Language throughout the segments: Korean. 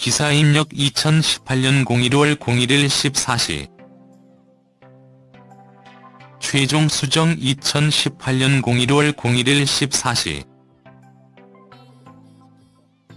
기사 입력 2018년 01월 01일 14시. 최종 수정 2018년 01월 01일 14시.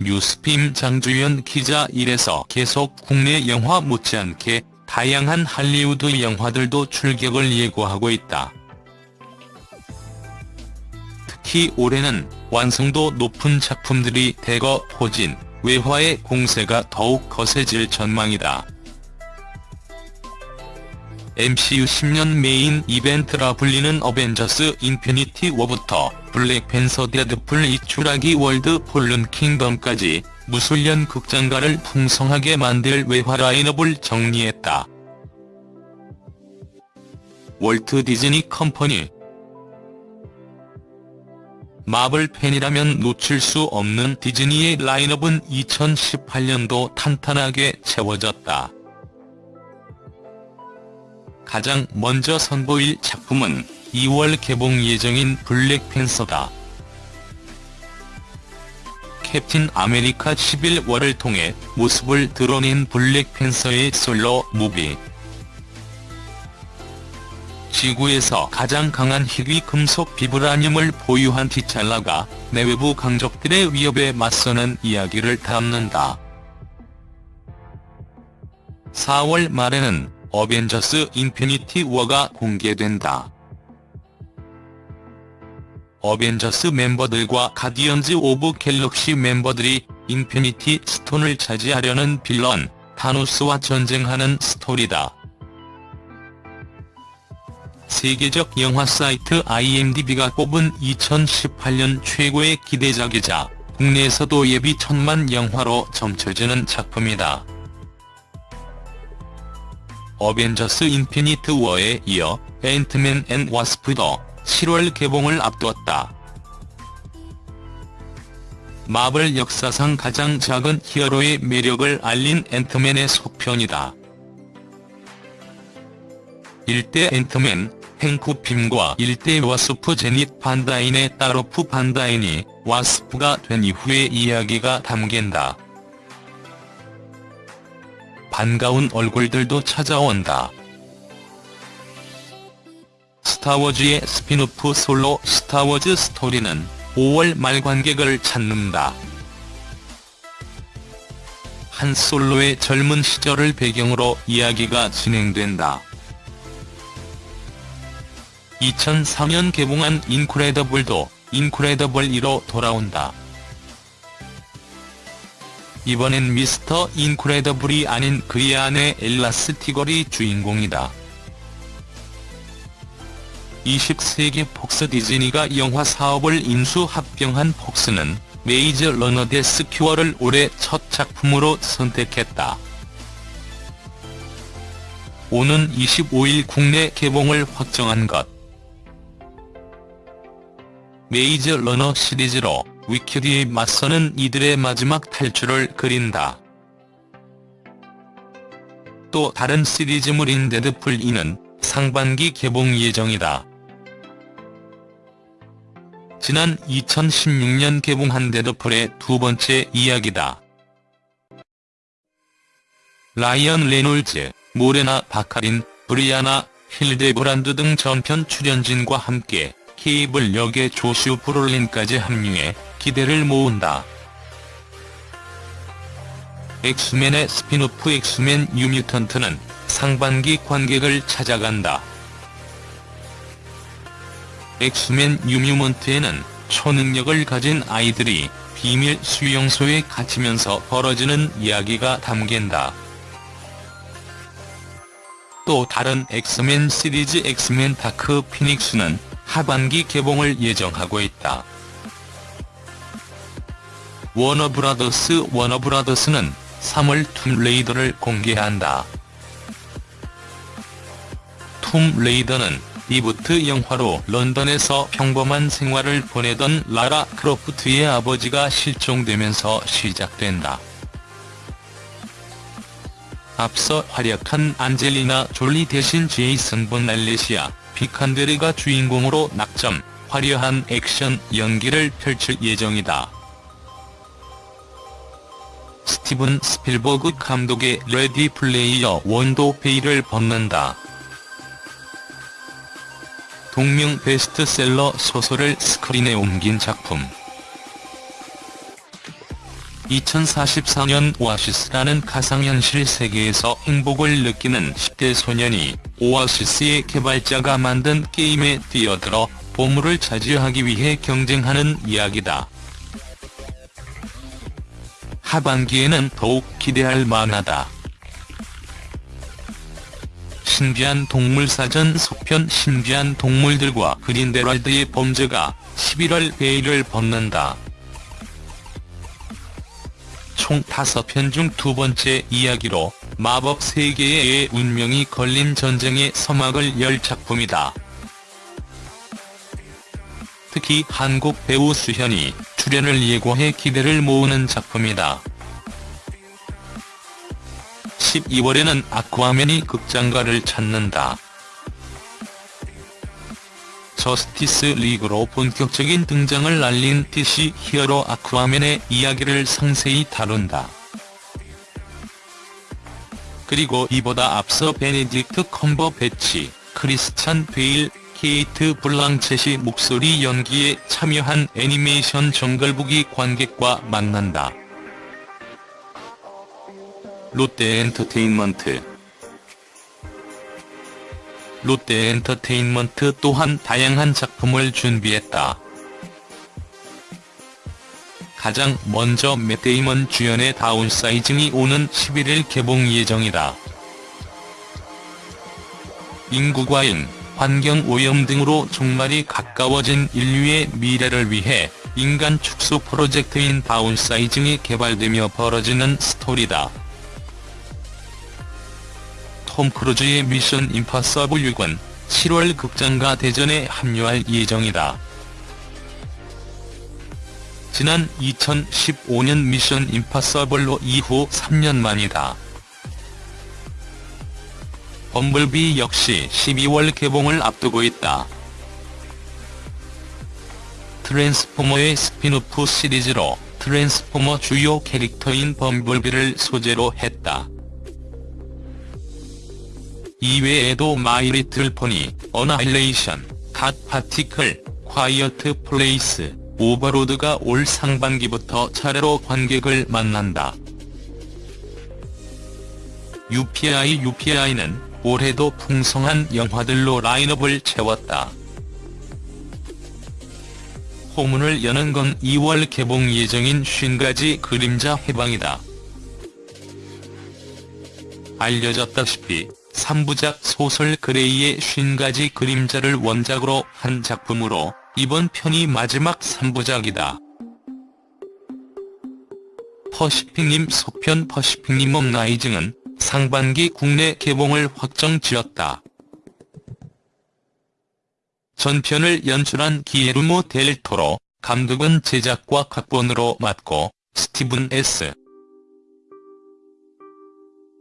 뉴스핌 장주연 기자 1에서 계속 국내 영화 못지않게 다양한 할리우드 영화들도 출격을 예고하고 있다. 특히 올해는 완성도 높은 작품들이 대거 포진, 외화의 공세가 더욱 거세질 전망이다. MCU 10년 메인 이벤트라 불리는 어벤져스 인피니티 워부터 블랙팬서 데드풀 이 쥬라기 월드 폴른 킹덤까지 무술년 극장가를 풍성하게 만들 외화 라인업을 정리했다. 월트 디즈니 컴퍼니 마블 팬이라면 놓칠 수 없는 디즈니의 라인업은 2018년도 탄탄하게 채워졌다. 가장 먼저 선보일 작품은 2월 개봉 예정인 블랙팬서다. 캡틴 아메리카 11월을 통해 모습을 드러낸 블랙팬서의 솔로 무비. 지구에서 가장 강한 희귀 금속 비브라늄을 보유한 티찰라가 내외부 강적들의 위협에 맞서는 이야기를 담는다. 4월 말에는 어벤져스 인피니티 워가 공개된다. 어벤져스 멤버들과 가디언즈 오브 갤럭시 멤버들이 인피니티 스톤을 차지하려는 빌런, 타노스와 전쟁하는 스토리다. 세계적 영화 사이트 IMDb가 꼽은 2018년 최고의 기대작이자 국내에서도 예비 천만 영화로 점쳐지는 작품이다. 어벤져스 인피니티 워에 이어 앤트맨 앤 와스프도 7월 개봉을 앞두었다. 마블 역사상 가장 작은 히어로의 매력을 알린 앤트맨의 속편이다. 일대 앤트맨, 행크 핌과 일대 와스프 재닛 반다인의 딸 호프 반다인이 와스프가 된 이후의 이야기가 담긴다. 반가운 얼굴들도 찾아온다. 스타워즈의 스핀오프 솔로 스타워즈 스토리는 5월 말 관객을 찾는다. 한 솔로의 젊은 시절을 배경으로 이야기가 진행된다. 2004년 개봉한 인크레더블도 인크레더블 2로 돌아온다. 이번엔 미스터 인크레더블이 아닌 그의 아내 엘라 스티걸이 주인공이다. 20세기 폭스 디즈니가 영화 사업을 인수 합병한 폭스는 메이즈 러너 데스 큐어를 올해 첫 작품으로 선택했다. 오는 25일 국내 개봉을 확정한 것. 메이즈 러너 시리즈로 위키드에 맞서는 이들의 마지막 탈출을 그린다. 또 다른 시리즈물인 데드풀 2는 상반기 개봉 예정이다. 지난 2016년 개봉한 데드풀의 두 번째 이야기다. 라이언 레놀즈, 모레나 바카린, 브리아나 힐데브란드 등 전편 출연진과 함께 케이블 역의 조슈 브롤린까지 합류해 기대를 모은다. 엑스맨의 스핀오프 엑스맨 뉴뮤턴트는 상반기 관객을 찾아간다. 엑스맨 뉴뮤턴트에는 초능력을 가진 아이들이 비밀 수용소에 갇히면서 벌어지는 이야기가 담긴다. 또 다른 엑스맨 시리즈 엑스맨 다크 피닉스는 하반기 개봉을 예정하고 있다. 워너브라더스 워너브라더스는 3월 툼레이더를 공개한다. 툼레이더는 리부트 영화로 런던에서 평범한 생활을 보내던 라라 크로프트의 아버지가 실종되면서 시작된다. 앞서 활약한 안젤리나 졸리 대신 제이슨 본 알리시아 비칸데르가 주인공으로 낙점, 화려한 액션 연기를 펼칠 예정이다. 스티븐 스필버그 감독의 레디 플레이어 원도 베일을 벗는다. 동명 베스트셀러 소설을 스크린에 옮긴 작품. 2044년 오아시스라는 가상현실 세계에서 행복을 느끼는 10대 소년이 오아시스의 개발자가 만든 게임에 뛰어들어 보물을 차지하기 위해 경쟁하는 이야기다. 하반기에는 더욱 기대할 만하다. 신비한 동물사전 속편 신비한 동물들과 그린데랄드의 범죄가 11월 베일을 벗는다. 총 5편 중 두 번째 이야기로 마법 세계의 운명이 걸린 전쟁의 서막을 열 작품이다. 특히 한국 배우 수현이 출연을 예고해 기대를 모으는 작품이다. 12월에는 아쿠아맨이 극장가를 찾는다. 저스티스 리그로 본격적인 등장을 알린 DC 히어로 아쿠아맨의 이야기를 상세히 다룬다. 그리고 이보다 앞서 베네딕트 컴버배치, 크리스찬 베일, 케이트 블랑쳇이 목소리 연기에 참여한 애니메이션 정글북이 관객과 만난다. 롯데엔터테인먼트 롯데엔터테인먼트 또한 다양한 작품을 준비했다. 가장 먼저 맷 데이먼 주연의 다운사이징이 오는 11일 개봉 예정이다. 인구 과잉, 환경오염 등으로 종말이 가까워진 인류의 미래를 위해 인간 축소 프로젝트인 다운사이징이 개발되며 벌어지는 스토리다. 톰 크루즈의 미션 임파서블 6은 7월 극장가 대전에 합류할 예정이다. 지난 2015년 미션 임파서블 5 이후 3년 만이다. 범블비 역시 12월 개봉을 앞두고 있다. 트랜스포머의 스핀오프 시리즈로 트랜스포머 주요 캐릭터인 범블비를 소재로 했다. 이외에도 My Little Pony, 어나일레이션, God Particle, Quiet Place, Overlord가 올 상반기부터 차례로 관객을 만난다. UPI UPI는 올해도 풍성한 영화들로 라인업을 채웠다. 포문을 여는 건 2월 개봉 예정인 50가지 그림자 해방이다. 알려졌다시피 3부작 소설 그레이의 50가지 그림자를 원작으로 한 작품으로 이번 편이 마지막 3부작이다. Pacific Rim 속편 Pacific Rim Uprising은 상반기 국내 개봉을 확정지었다. 전편을 연출한 기예르모 델 토로, 감독은 제작과 각본으로 맡고 스티븐 S.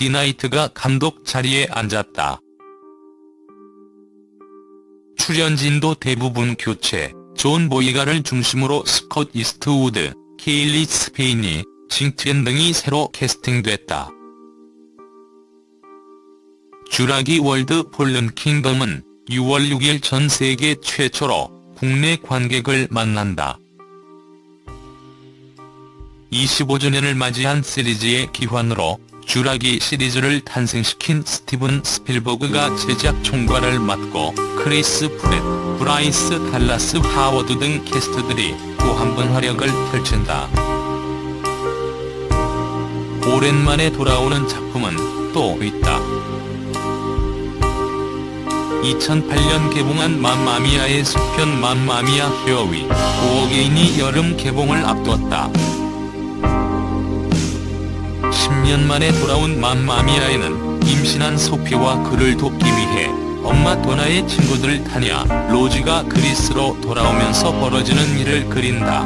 디나이트가 감독 자리에 앉았다. 출연진도 대부분 교체, 존 보이가를 중심으로 스콧 이스트우드, 케일리 스페이니, 징 티엔 등이 새로 캐스팅됐다. 쥬라기 World Fallen Kingdom은 6월 6일 전 세계 최초로 국내 관객을 만난다. 25주년을 맞이한 시리즈의 귀환으로 쥬라기 시리즈를 탄생시킨 스티븐 스필버그가 제작 총괄을 맡고 크리스 프랫, 브라이스 달라스 하워드 등 캐스트들이 또 한 번 활약을 펼친다. 오랜만에 돌아오는 작품은 또 있다. 2008년 개봉한 맘마미아의 속편 맘마미아 Here We Go Again이 여름 개봉을 앞두었다. 10년 만에 돌아온 맘마미아에는 임신한 소피와 그를 돕기 위해 엄마 도나의 친구들 타냐, 로지가 그리스로 돌아오면서 벌어지는 일을 그린다.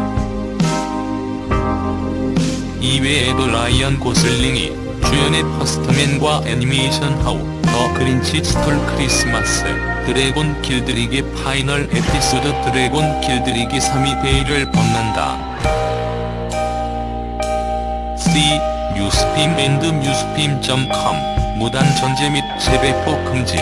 이외에도 라이언 고슬링이 주연의 First Man과 애니메이션 How the Grinch Stole Christmas, 드래곤 길들이기 Final 에피소드 드래곤 길들이기 3이 베일을 벗는다. C. 유스핌 앤드 뮤스핌.com 무단 전제 및 재배포 금지